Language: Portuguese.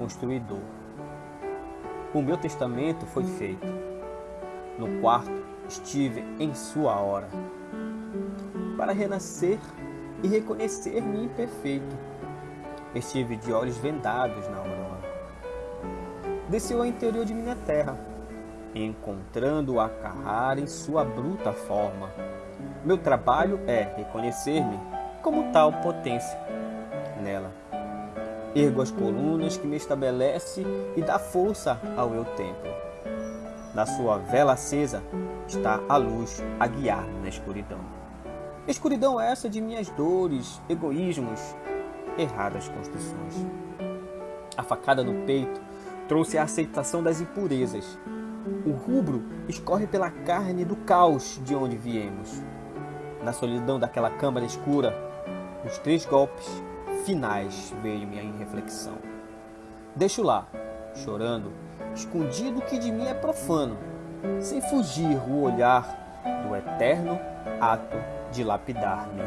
construidor. O meu testamento foi feito. No quarto estive em sua hora, para renascer e reconhecer-me imperfeito. Estive de olhos vendados na aurora. Desceu ao interior de minha terra, encontrando a carrar em sua bruta forma. Meu trabalho é reconhecer-me como tal potência nela. Ergo as colunas que me estabelece e dá força ao meu templo. Na sua vela acesa está a luz a guiar-me na escuridão. Escuridão essa de minhas dores, egoísmos, erradas construções. A facada no peito trouxe a aceitação das impurezas. O rubro escorre pela carne do caos de onde viemos. Na solidão daquela câmara escura, os três golpes finais veio minha reflexão. Deixo lá, chorando, escondido que de mim é profano, sem fugir o olhar do eterno ato de lapidar-me.